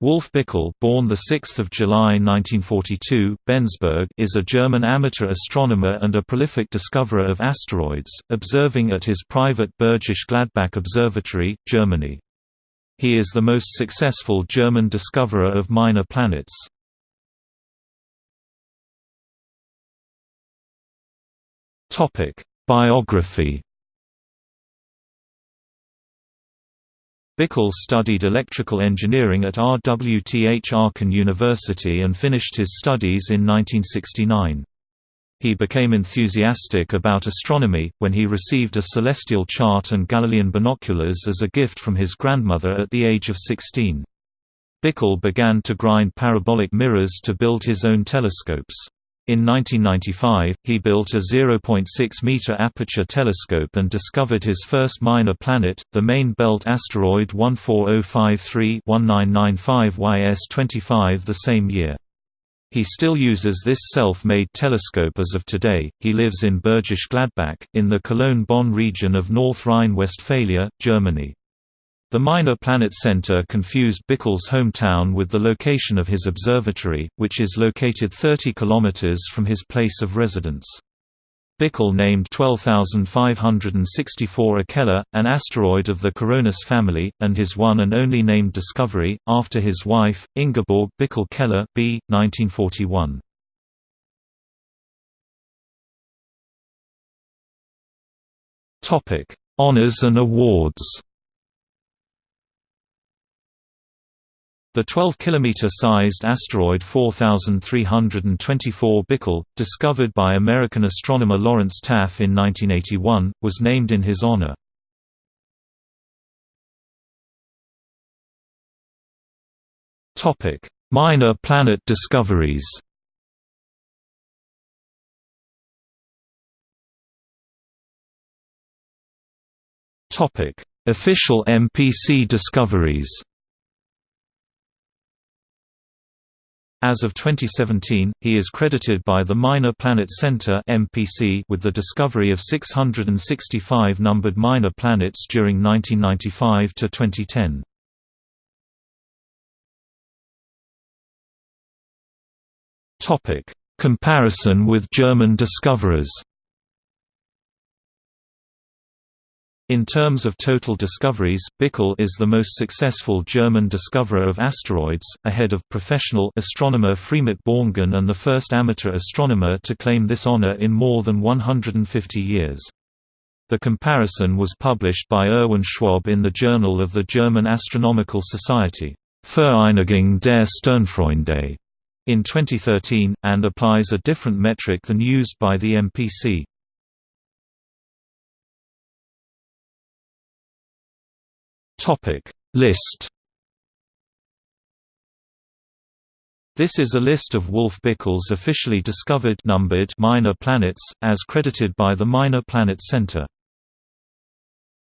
Wolf Bickel born 6 July 1942, Bensberg is a German amateur astronomer and a prolific discoverer of asteroids, observing at his private Bergisch Gladbach Observatory, Germany. He is the most successful German discoverer of minor planets. Topic: Biography Bickel studied electrical engineering at RWTH Aachen University and finished his studies in 1969. He became enthusiastic about astronomy, when he received a celestial chart and Galilean binoculars as a gift from his grandmother at the age of 16. Bickel began to grind parabolic mirrors to build his own telescopes. In 1995, he built a 0.6-meter aperture telescope and discovered his first minor planet, the main belt asteroid 14053-1995 YS25 the same year. He still uses this self-made telescope as of today. He lives in Bergisch Gladbach, in the Cologne-Bonn region of North Rhine-Westphalia, Germany. The Minor Planet Center confused Bickel's hometown with the location of his observatory, which is located 30 kilometers from his place of residence. Bickel named 12564 Ikeller, an asteroid of the Koronis family, and his one and only named discovery, after his wife, Ingeborg Bickel Keller b. 1941. Honors and awards The 12 km-sized asteroid 4324 Bickel, discovered by American astronomer Lawrence Taff in 1981, was named in his honor. Minor planet discoveries Official MPC discoveries As of 2017, he is credited by the Minor Planet Center (MPC) with the discovery of 665 numbered minor planets during 1995 to 2010. Topic: Comparison with German discoverers. In terms of total discoveries, Bickel is the most successful German discoverer of asteroids, ahead of professional astronomer Freimut Borngen and the first amateur astronomer to claim this honor in more than 150 years. The comparison was published by Erwin Schwab in the Journal of the German Astronomical Society, Vereinigung der Sternfreunde, in 2013, and applies a different metric than used by the MPC. Topic List This is a list of Wolf Bickel's officially discovered numbered minor planets, as credited by the Minor Planet Center.